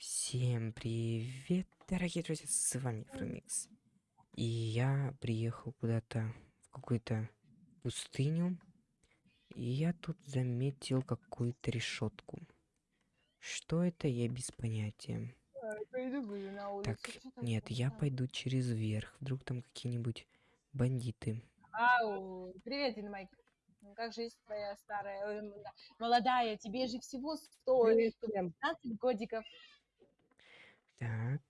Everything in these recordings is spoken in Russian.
Всем привет, дорогие друзья, с вами Фрумикс. И я приехал куда-то в какую-то пустыню. И я тут заметил какую-то решетку. Что это, я без понятия. Так, нет, я пойду через верх. Вдруг там какие-нибудь бандиты. Ау, привет, Динамайк. Ну, Как жизнь твоя старая, молодая, тебе же всего 100, Привет всем. 15 годиков. Так,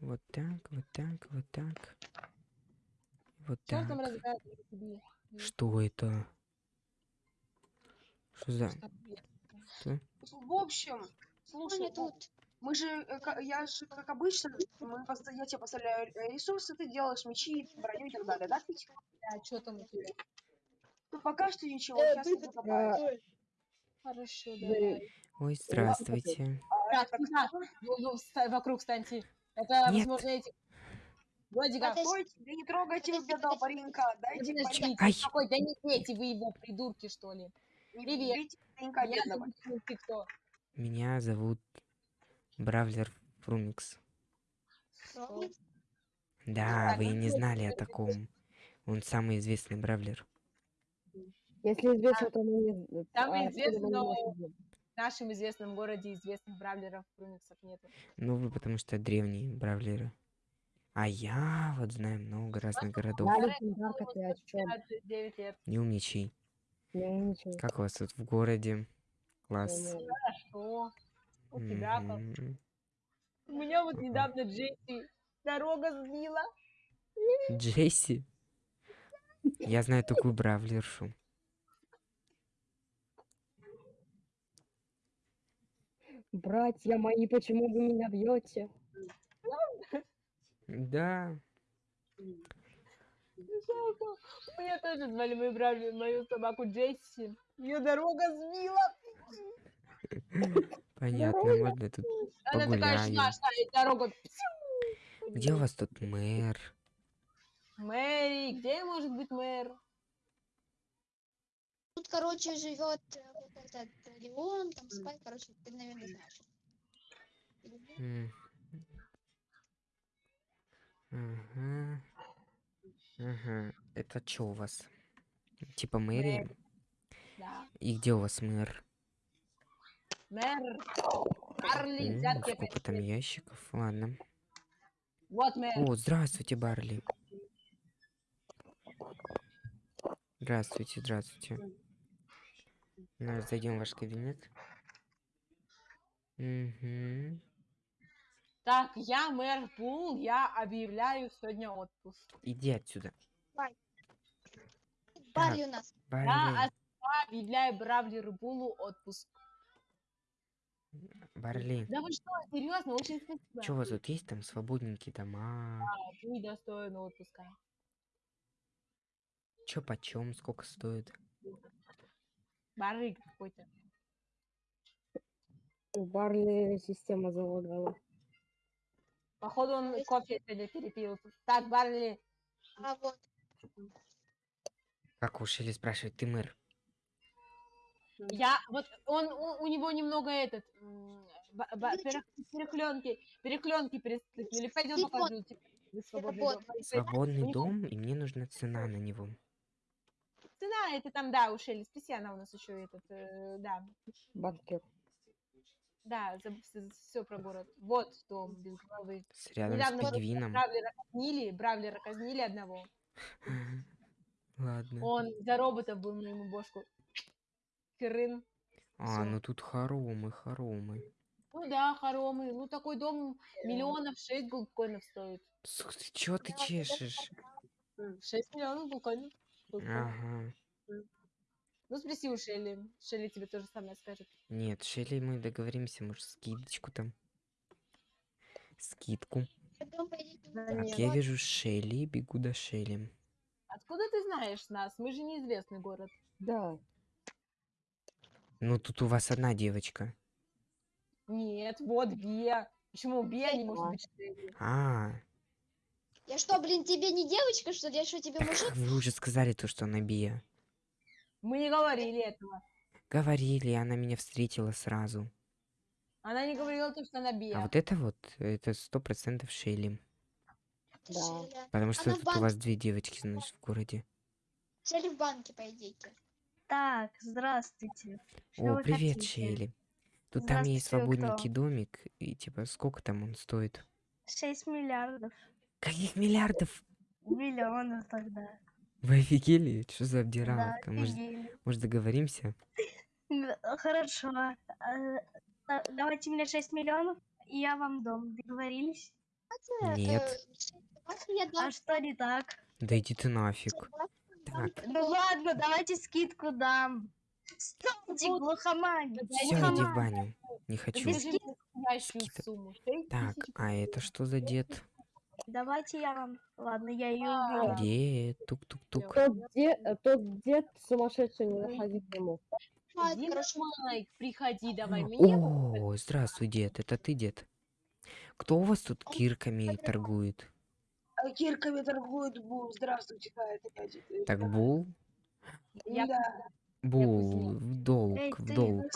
вот так, вот так, вот так. Вот там так. Что это? Что за... Что? В общем, слушай, тут. мы же, э, я же, как обычно, мы, я тебе поставляю э, ресурсы, ты делаешь мечи, броню и так далее, да, Пить? Да, что там у тебя? Ну, пока что ничего, Э, сейчас ты я тут, закопаю. Хорошо, Да, давай. Ой, здравствуйте. А Так, ну, ну, ста- вокруг станьте. Это, Нет. возможно, эти... Годиков. Подожди. Стойте, да не трогайте вы бедного паренька, дайте Подожди, паренька, Ай. какой, да не эти вы его, придурки, что ли. не привет. бейте паренька Я бедного. ты кто? Меня зовут Бравлер Фрумикс. Да, вы ну не знали о таком. Он самый известный Бравлер. Если известно, то мы не... Самый а, известный, но- нашем известном городе известных бравлеров, прумиксов нету. Ну, вы потому что древние Бравлеры. А я вот знаю много разных городов. Я легендарка, ты о чем? 9 лет. Не умничай. Как у вас тут в городе? Класс. Не-не. Что? У тебя как? Мгм. У меня вот недавно Джесси дорога сбила. Джесси? Я знаю такую Бравлершу. Братья мои, почему вы меня бьете? Да. Жалко. У меня тоже звали мою бравлер, мою собаку Джесси. Ее дорога сбила. Понятно, можно тут Она такая шла, шла, и дорога... Где у вас тут мэр? Мэри, где может быть мэр? Короче, живет э, вот этот Леон, там спать, короче, ты, наверное, знаешь. М. Ага. Ага. Это что у вас? Типа мэрия? Да. И где у вас мэр? Мэр. Барли, М, взятки сколько там ящиков? Ладно. Вот мэр. О, здравствуйте, Барли. Здравствуйте, здравствуйте. Ну, зайдем в ваш кабинет. Угу. Так, я мэр Пул, я объявляю сегодня отпуск. Иди отсюда. Барли у нас. Барли. Я объявляю Бравлеру Пулу отпуск. Барли. Да вы что, серьезно, очень спасибо. Что у вас тут есть там свободненькие дома? А, Ты достоин отпуска. Чё почем, сколько стоит? Барык какой-то. У Барли система залагала. Походу он кофе сегодня перепил. Так, Барли, А вот, Как уж или спрашивать, ты мэр? я вот он у, у него немного этот ба- перех- переклёнки, переклёнки перестыкнули. Пойдем покажу тебе. свободный. Свободный дом, и мне нужна цена на него. Цена это там, да, у Шелли, спроси, она у нас еще этот, э, да, Банкир. да, все про город. Вот дом без головы. С рядом Недавно с пингвином. Бравлера казнили, Бравлера казнили одного. Ладно. Он за роботов был на ему бошку. Херын. А, всё. ну тут хоромы, хоромы. Ну да, хоромы. Ну такой дом миллионов шесть голдкоинов стоит. Сух, ты чё ты чешешь? Шесть миллионов голдкоинов. Ага. Ну спроси у Шелли. Шелли тебе тоже самое скажет. Нет, Шелли, мы договоримся, может, скидочку там. Скидку. Да Так, нет. я вижу Шелли, бегу до Шелли. Откуда ты знаешь нас? Мы же неизвестный город. Да. Ну, тут у вас одна девочка. Нет, вот Бия. Почему Бия не может А. быть Шелли? А, Я что, блин, тебе не девочка, что ли? Я что, тебе так мужик? вы уже сказали то, что она Бия. Мы не говорили этого. Говорили, она меня встретила сразу. Она не говорила то, что она А бия. вот это вот, это сто процентов Шелли. Это Да. Потому что Она тут у вас две девочки, значит, в городе. Шелли в банке, по идее. Так, здравствуйте. Что О, привет, хотите? Шелли. Тут там есть вы кто? свободненький домик, и типа, сколько там он стоит? 6 миллиардов. Каких миллиардов? Миллионов тогда. Вы офигели? Что за Да, обдираловка? Может, офигели. может договоримся? Хорошо. А, Давайте мне 6 миллионов, и я вам дом. Договорились? Нет. А что не так? Да иди ты нафиг. Так, Ну ладно, давайте скидку дам. Стойте, глухомань. все, иди в баню. Не хочу. Шесть Так, а это что за дед? Давайте я вам... Ладно, я ее А, убила. Дед, тук-тук-тук. Тот, де- э, тот дед сумасшедший, не заходи к нему. Дима хорошо. Майк, приходи, давай мне. О, здравствуй, дед. Это ты, дед? Кто у вас тут кирками торгует? А Кирками торгует Бул. Здравствуйте, да, это я. теперь. Так, Бул? Я Да. Бул, в долг, Эй, в долг.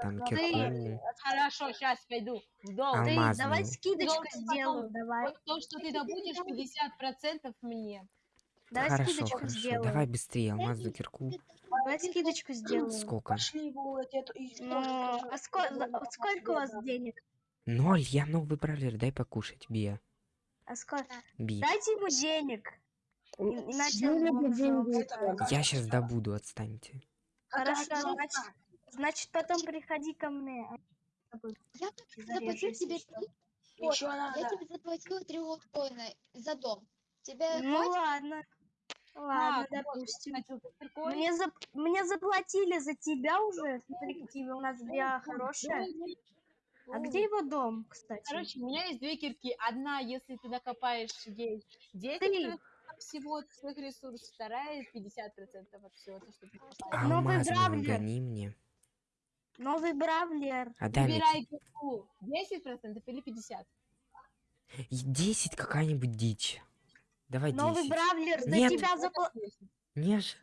Там кирку. Хорошо, сейчас пойду в долг. А, Алмазную. давай скидочку Должен сделаю, давай. Вот то, что ты добудешь, 50% мне. Давай Хорошо, скидочку хорошо. сделаю. Давай быстрее алмазную кирку. Давай скидочку сделаю. Сколько? Ну, а сколько, Да, сколько у вас денег? Ноль, я новый бравлер, дай покушать, Бия. А сколько? Би. Дайте ему денег. Иначе. Я сейчас добуду, отстаньте. Хорошо, значит, значит потом приходи ко мне. Я Зарежу, заплатил если тебе три Еще коина. Я надо. тебе заплатила три коина за дом. Тебе Ну хватит? ладно. Ладно, вот, допустим. Мне, зап- мне заплатили за тебя уже. Смотри, какие у нас биа хорошие. А где его дом, кстати? Короче, у меня есть две кирки. Одна, если ты накопаешь 10, 10 Три. Всего от своих ресурсов, вторая 50% от всего, то, что ты накопаешь. Новый Алмазную бравлер. гони мне. Новый бравлер. Мне. Выбирай кирку. 10% или 50%. И 10 какая-нибудь дичь. Давай Новый 10. бравлер. За Нет. тебя, запла- Не ж.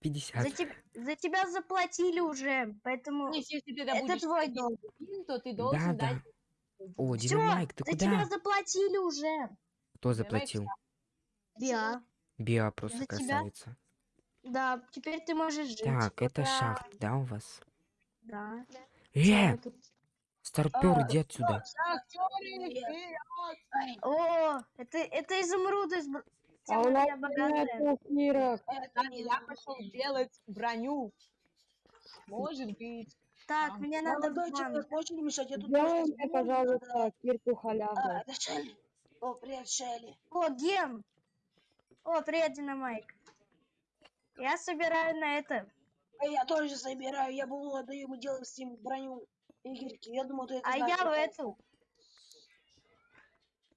50. за, теб- за тебя заплатили уже. Поэтому если ты это твой долг. то ты Да, должен да. дать... О, Всё, Динамайк, ты за тебя куда? заплатили уже. Кто заплатил? Биа. Биа просто За тебя. красавица. Да, теперь ты можешь жить. Так, это Ура. шахт, да, у вас? Да. Э, старпер, А, иди отсюда. О, это, это изумруды. А у нас нет. Это я пошел делать броню. Может быть. Так, А, мне надо Молодой не мешать? Я тут просто мне, пожалуйста, кирку А, это Шелли. О, привет, Шелли. О, Ген. О, привет, Динамайк. Я собираю на это. А я тоже собираю. Я был отдаю, мы делаем с ним броню. Игорьки, я думаю, ты это А знаешь, я в эту.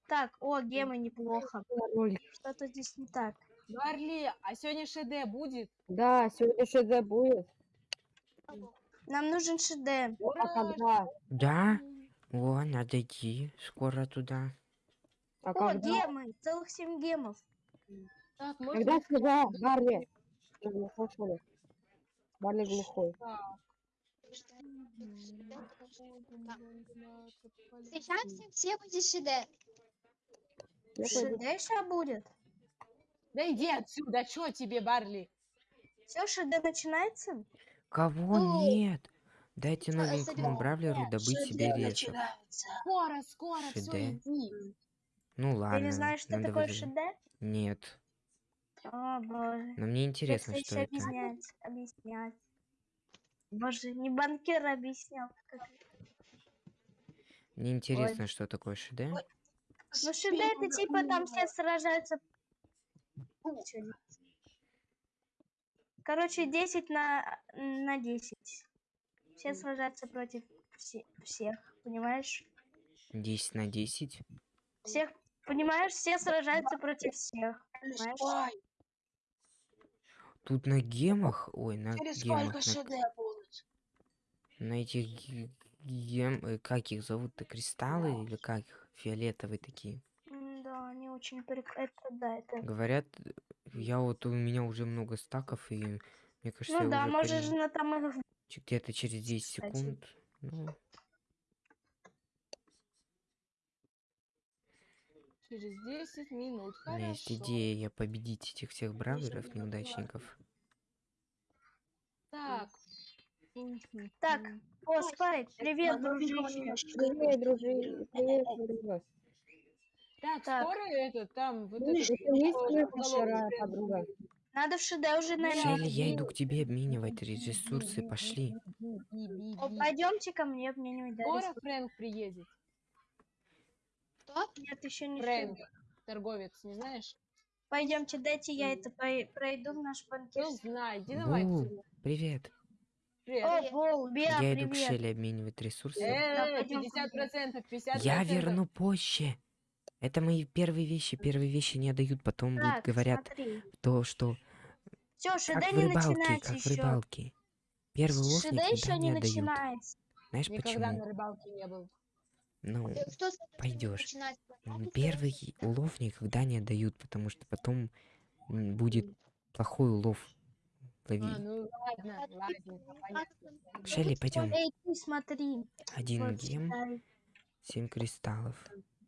Так, о, гемы неплохо. Что-то здесь не так. Марли, а сегодня ШД будет? Да, сегодня ШД будет. Нам нужен ШД. А когда? Да? О, надо идти скоро туда. А О, когда? гемы. Целых семь гемов. Так, Когда можно... сюда, Барли? Ты не слышали? Барли глухой. Встречаемся все ШД пойду. сейчас будет. Да иди отсюда, что тебе, Барли? Все, ШД начинается? Кого Ну, нет? Дайте новенькому бравлеру добыть себе начинается. Скоро, скоро, все, иди. Ну ладно. Ты не знаешь, что надо такое выжить. ШД? Нет. О, боже. Но мне интересно, что это. объяснять, объяснять. Боже, не банкир объяснял. как Мне интересно, что такое ШД. Ну, ШД это типа там все сражаются. Короче, 10 на, на 10. Все сражаются против все- всех, понимаешь? 10 на 10. Всех, понимаешь, все сражаются против всех. Понимаешь? Тут на гемах, ой, на Через гемах, сколько на, будут? на этих ге- гем, э, как их зовут-то, кристаллы или как их? Фиолетовые такие. Да, они очень прик... Это, да, это... Говорят, я вот у меня уже много стаков, и мне кажется, Ну да, можешь пере- на там их... где-то через 10 кстати. секунд. Ну, через 10 минут. У меня есть Хорошо. идея победить этих всех бравлеров, неудачников. Так. Так, о, Спайк, привет, дружище. Привет, дружи. Привет. Так, Так. скоро это там вот это есть вчера подруга? Надо в ШД уже, наверное. Шелли, я иду к тебе обменивать ресурсы, пошли. О, пойдемте ко мне, мне не дали. Скоро Фрэнк приедет. Кто? Нет, еще не Фрэнк, торговец, не знаешь? Пойдемте, дайте я это по- пройду в наш банкет. Ну, знай, иди давай. Привет. Привет. О, Бол, Беа, Я иду к привет. Шелли обменивать ресурсы. Э, пойдём, 50 процентов, 50 Я верну позже. Это мои первые вещи. Первые вещи не отдают, потом будут Так, говорят смотри. то, что Все, как ШД в не рыбалке, начинается как в еще. рыбалке. Первый улов ШД никогда еще не не отдают. начинается. Знаешь Никогда на почему? рыбалке не был. Ну, Э, м, первый улов никогда не отдают, потому что потом будет плохой улов. Лови. А, ну ладно, ладненько, понятно. Шелли, пойдем. Смотри. Один вот гем, читай. семь кристаллов.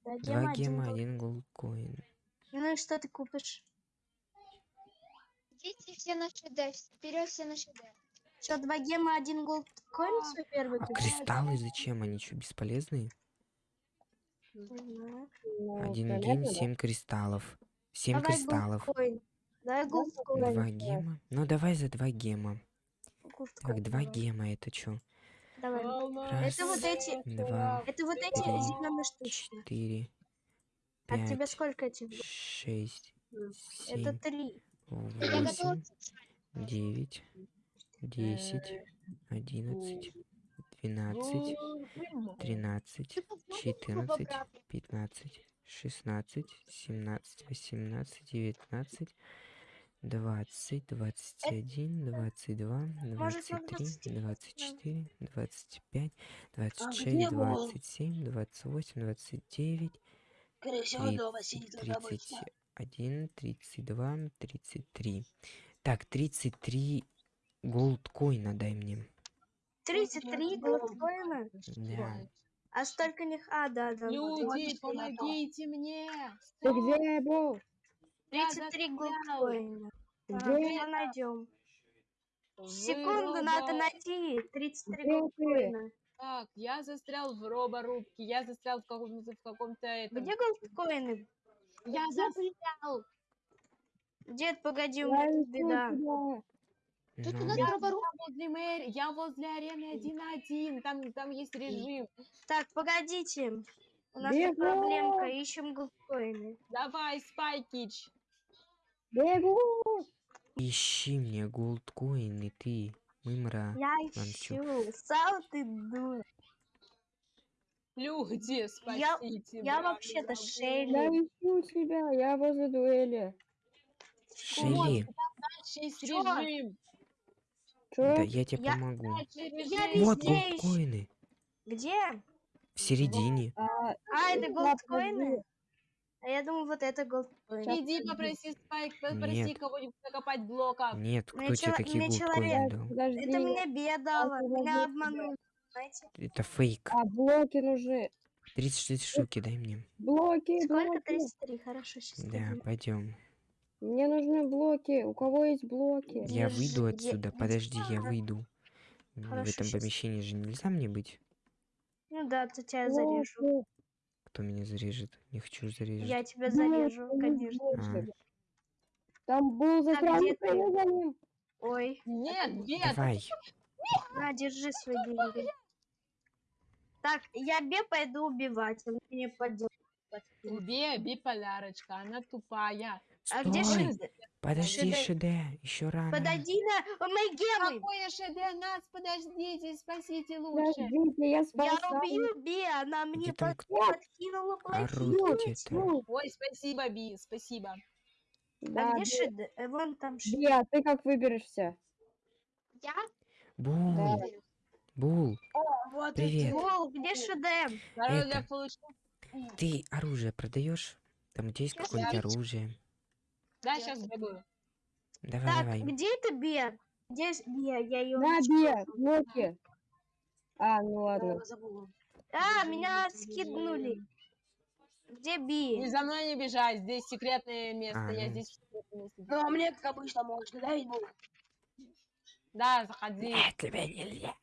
Да, Два гем один гема, был. один голдкоин. Ну и что ты купишь? Идите все на ШД, вперед все на ШД. Что, два гема, один голдкоин свой первый А кристаллы зачем? Они что, бесполезные? Ну, Один да? семь кристаллов. Семь Давай кристаллов. Давай голдкоин. Два гема. Ну давай за два гема. Голдкоин Так, два гема это что? Давай. Раз, Это вот эти, Два, это вот эти Три. зеленые штучки. четыре, А тебе пять, сколько этих? шесть, Это семь, три. Я готова. восемь, девять, десять, одиннадцать, двенадцать, тринадцать, четырнадцать, пятнадцать, шестнадцать, семнадцать, восемнадцать, девятнадцать, двадцать, двадцать один, двадцать два, двадцать три, 20 двадцать четыре, двадцать пять, А двадцать шесть, двадцать семь, двадцать восемь, двадцать девять, тридцать один, тридцать два, тридцать три. Так, тридцать три голдкоина дай мне. 33 голдкоина? Да. А столько них... А, да, да. вот. Люди, помогите мне! Ты где был? 33 голдкоина. А, Где? мы найдем. Секунду, надо найти 33 Где ты? голдкоина. Так, я застрял в роборубке, я застрял в каком-то в каком-то этом. Где голдкоины? Я застрял! Дед, погоди, у Я меня беда. Тут у нас Я роборуб. возле мэри, я возле арены 1-1, там, там есть режим. Так, погодите. У нас Бегу! тут проблемка, ищем голдкоины. Давай, Спайкич. Бегу! Ищи мне голдкоины, ты, мымра. Я ищу. Сам ты дура. Люди, Я- спасите. я браво, вообще-то. Шелли. Я ищу тебя, я возле дуэли. Шелли, Дальше есть Чё? режим. Да я тебе Я- помогу. Я. Вот везде голдкоины. Где? В середине. А, А, это голдкоины? А я думаю, вот это голдкоины. Иди попроси Спайк, попроси Нет. кого-нибудь накопать блоков. Нет, Мне кто тебе чело- такие мне голдкоины дал? Подожди. Это мне подожди Меня обманули. Знаете? Это фейк. А, блоки нужны. 36 штуки дай мне. Блоки, Сколько? блоки. 33. Хорошо, сейчас. Да, пойдем. Мне нужны блоки. У кого есть блоки? Я Держи, выйду отсюда. Подожди, я выйду. В Хорошо, этом щас. помещении же нельзя мне быть. Ну да, то тебя зарежу. Кто меня зарежет? Не хочу зарежет. Я тебя зарежу, конечно. блоки. Там был застрял где ты? за ним. Ой, Нет, нет. Давай. на, держи свои деньги. Так, я Бе пойду убивать. Он мне поддержит. Убей биполярочка, она тупая. А где! Шиде? Подожди, Шиде? Еще рано. Подойди на... О, мои гемы! Какое ШД? Нас, подождите, спасите лучше. Подождите, я Я спасаю. убью Бе, она мне под- подкинула плохие. Ой, спасибо, Би, спасибо. Да, А где Бе- Шиде? Э, Вон там Шиде. Бе, а ты как выберешься? Я Бул. выберу. Бул. Вот Привет. Вол, где Шиде? Это. Ты оружие продаешь? Там где есть Я какое-нибудь оружие? Да, сейчас бегаю. Давай, Так, давай. где это Бе? Где Бе? Я ее... На, Бе, блоки. А, ну ладно. забыла. А, меня скиднули. Где Не Би? за мной не бежать, здесь секретное место, А, я ну. здесь в секретном месте. Ну, а мне, как обычно, можно, да, буду? Да, заходи. Э, тебе нельзя.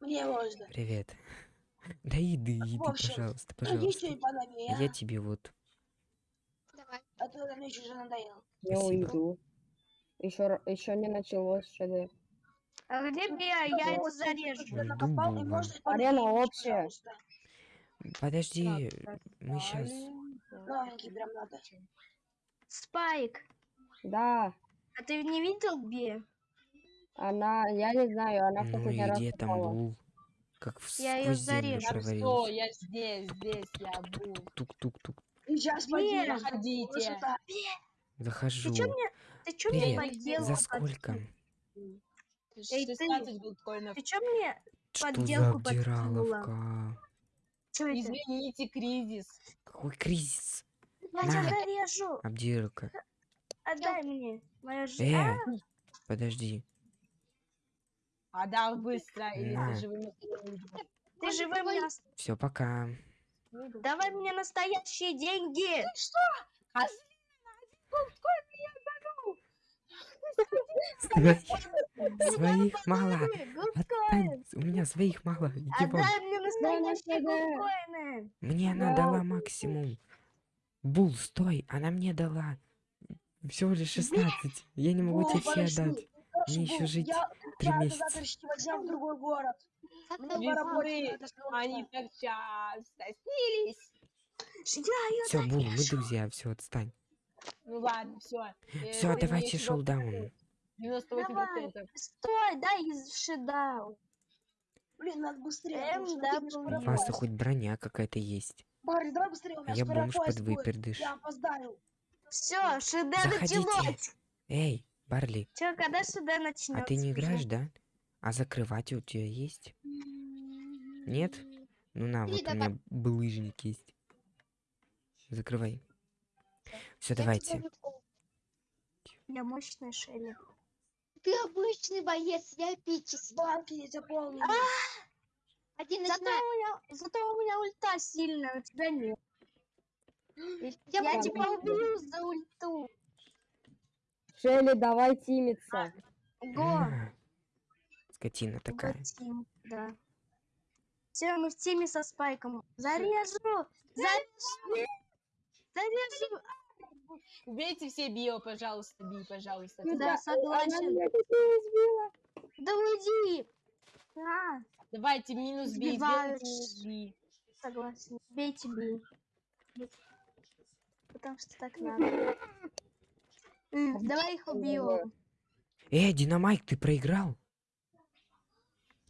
Мне можно. Привет. Да иди, иди, общем, пожалуйста, пожалуйста. Я тебе вот. А то мне уже надоело. Я Спасибо. уйду. Еще, еще не началось ШД. А где Би? А Я его зарежу. накопал, и можно Арена общая. пожалуйста. Подожди, мы сейчас. Новенький прям надо. Спайк, Да, а ты не видел Би? она, я не знаю, она в Ну последний и раз где там попала. был? Как в Я землю зарежу. Провалился. я здесь, здесь я был. Тук-тук-тук. Сейчас пойдем. Заходите. Захожу. чё Ты чё мне Привет. подделку? За под- сколько? Эй, ты- 16 голдкоинов. Ты чё мне Что за подделку подкинула? обдираловка? Чё это? Извините, кризис. Какой кризис? Я На. тебя зарежу. Обдиралка. Отдай мне. Моя Э, жена. подожди. Отдал быстро, или На. ты живым? Ты живым Все, пока. Давай мне настоящие деньги. Своих мало. Гудкоин. Отстань, У меня своих мало. Отдай мне настоящие. Мне она дала максимум. Бул, стой, она мне дала. Всего лишь 16. Я не могу тебе все отдать. Хорошо, Мне еще жить я- три я месяца. завтрашнего дня в другой город. Весны. Они так часто снились. Я ее Все, Бул, мы друзья, все, отстань. Ну ладно, все. Все, давайте шоу-даун. 98%. Стой, дай шедаун. Блин, надо быстрее. Эм. У поезд. хоть броня какая-то есть. Барри, давай быстрее, у А меня я скоро бомж под выпердыш. Я опоздаю. Все, шеда Заходите. началось. Эй, Барли, Че, когда шеда начнется? а ты не играешь, да? А закрывать у тебя есть? Нет? Ну на, Иди вот у меня булыжник есть. Закрывай. Все, давайте. Я мощная Шелли. Ты обычный боец, я эпический. Банки не заполнены. Один Зато у меня, зато у меня ульта сильная, у тебя нет. Я, Я тебя убью за ульту. Шелли, давай тимиться. Го. На. Скотина такая. Тим, да. Все, мы в теме со спайком. Зарежу! Зарежу! Зарежу! Убейте все био, пожалуйста, би, пожалуйста. Да, Она согласен. Да уйди! А, Давайте минус би, минус би. согласен. Бейте бей. Потому что так надо. Давай их убьем. Эй, Динамайк, ты проиграл?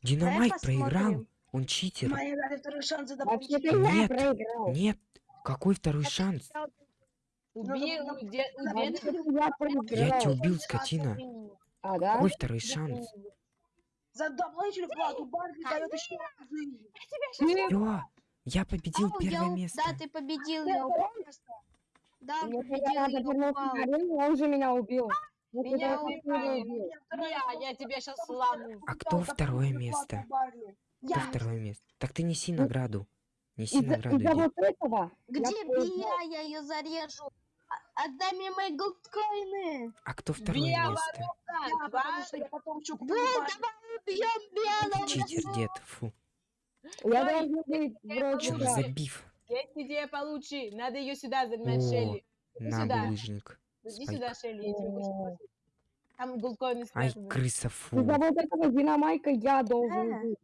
Динамайк проиграл? Он читер. Мои дали второй шанс заполнить. Вообще-то я Нет. проиграл. Нет, какой второй шанс? Я тебя убил, скотина. А, да? Какой второй шанс? За дополнительную плату Барри дает еще раз жизнь. Все, я победил Ау, первое место. Да, ты победил, я упал. Да, победил, я упал. он же меня убил. Вот Меня. Я, я тебя сейчас сломаю. А кто второе место? Кто второе место? Так ты неси награду. Неси награду, из-за иди. вот этого. Где. Бия? Я ее зарежу. А- Отдай мне мои голдкоины. А кто второе место? Я, потому что потом давай убьем белого. Читер, дед, фу. Я должен быть вроде забив Есть идея получше. Надо ее сюда загнать, О, Шелли. на булыжник. Иди Спайк. сюда, Шелли, я тебе кое-что покажу. Там голдкоины Ай, крыса, фу. Из-за вот этого динамайка я должен А. быть.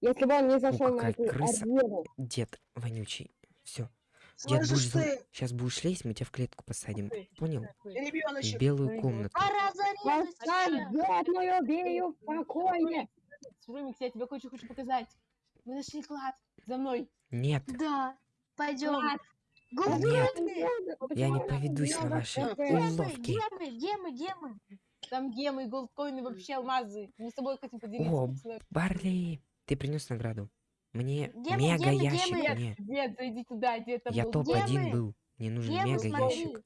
Если бы он не зашел на какая эту крыса. арену. Дед вонючий. Все. Дед, будешь ты, Сейчас будешь лезть, мы тебя в клетку посадим. Понял? В ребеночек? белую комнату. Пора зарезать. Поставь дед мою бею в покое. Румикс, я тебе кое-что хочу показать. Мы нашли клад. За мной. Нет, Да, пойдем. Нет, Голдкоины. я не поведусь на ваши Где уловки. Где мы? Где мы? Где мы? Там гемы, голдкоины, вообще алмазы. Мы с тобой хотим поделиться. О. Барли, ты принес награду. Мне Где мега где где ящик, мы? мне. Дед, зайди туда, дед там Я был. топ-1 мы? был. Мне нужен Где мега ящик.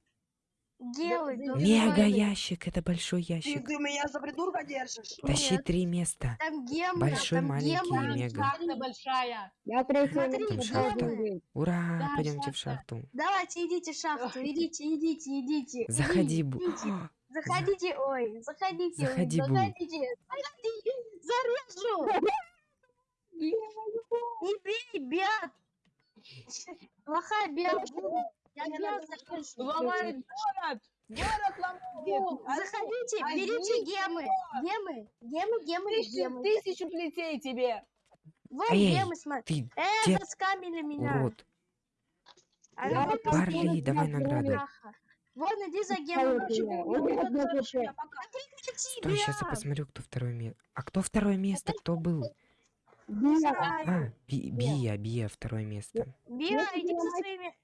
Делай. Мега ящик, это большой Ты, ящик. ты меня за придурка держишь? Тащи Нет. три места. Там гемы, Большой, там маленький и гемы. мега. Шахта большая. Я место Там шахта. Ура, Да, пойдемте в шахта. шахту. Давайте, идите в шахту, идите, идите, идите. Заходи, Бу. Заходите, ой, заходите, ой, Заходи, Бу. заходите, заходите, зарежу. Не бей, Бят. Плохая Бят. Я. Ломает город. Город ломает. Заходите, а берите гемы, гемы, гемы, гемы, Тысячу, гемы. тысячу плетей тебе. Вон Эй, гемы, смотри. Ты Э, дед, заскамили меня. урод. А Я вот Барли, давай. Бляха. Вон, иди за гемом. хп. Прекрати, Стой, сейчас я посмотрю, кто второе место. А кто второе место? Кто был? Бия, А, Би- Бия, Бия, второе место. Если иди со своими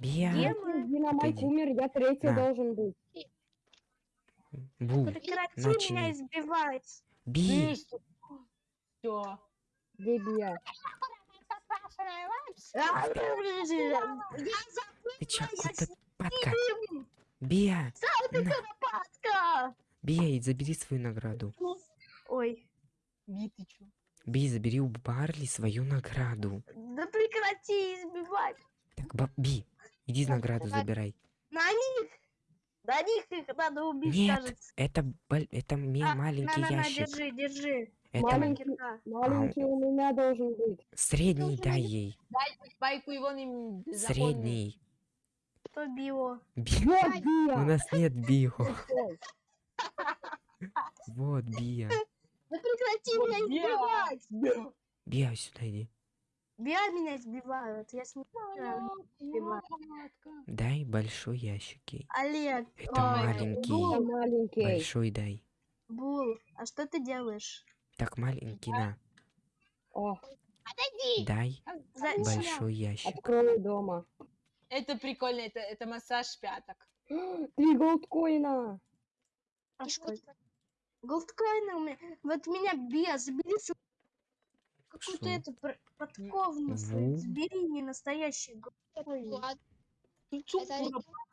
Бия, гемы. Динамайк умер, я третий На. должен быть. Бу, Прекрати начни. меня избивать. Би. Все. Где Бия? А, Я Ты чё, с падка? Бия, на. Бия, и забери свою награду. Ой, Би, ты чё? Би, забери у Барли свою награду. да прекрати избивать. Так, Ба- Би, иди награду Ладно. забирай. На них. На них их надо убить, Нет, кажется. это, это А, маленький на, на, на, ящик. держи, держи. Это Маленький. Кирка. Маленький у меня должен быть. средний дай ей. Дай спайку его не Средний. Кто био? Би. Вот У нас нет био. Вот Бия. Да прекрати меня избивать. Бия, сюда иди. Биа меня избивают. Я с ним избиваю. Дай большой ящик ей. Олег. Это ой, маленький. Бул, я маленький. Большой дай. Бул, а что ты делаешь? Так, маленький, на. О, Дай За- большой ящик. открою дома. Это прикольно, это, это массаж пяток. Три голдкоина. А что это? Голдкоины у меня. Вот меня забери свою какую-то эту. Ву. Забери не настоящий Ты чё,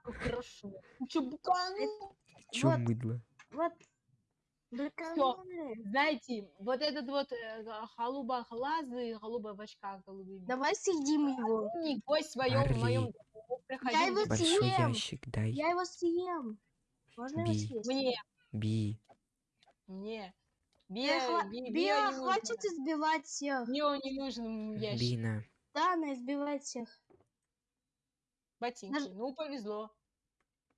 хорошо. Ты чё, букану? Чё Вот. мыдло? Вот. Блин, Знаете, вот этот вот э, голуба глазы, голуба в очках голубыми. Давай съедим его. Не гость в Барли. моем Я его Большой съем. ящик дай. Я его съем. Можно его съесть? Мне, Би. мне. Биа, Био, би- Биа, био не хватит нужно. избивать всех. Био не нужен ящик. Бина. Да, она избивает всех. Ботинки. Ну, повезло.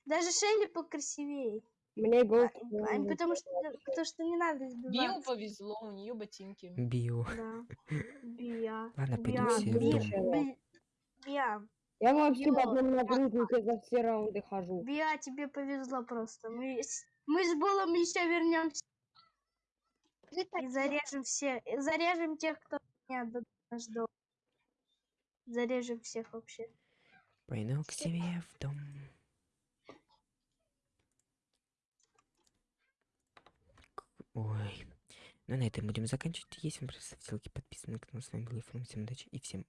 Даже Шелли покрасивее. Мне А, голдкоин. потому что, потому что не надо Био избивать. повезло, у нее ботинки. Био. Да. Биа. Ладно, пойдем Биа, все в дом. Би- Биа. Я вообще в Био. одном нагрузнике за все раунды хожу. Биа, тебе повезло просто. Мы, с- мы с Булом еще вернемся и зарежем все. и зарежем тех, кто меня наш дом. Зарежем всех вообще. Пойду к себе в дом. Ой. Ну, на этом будем заканчивать. Если вам понравилось, ставьте лайки, подписывайтесь на канал. С вами был Ефрем. Всем удачи и всем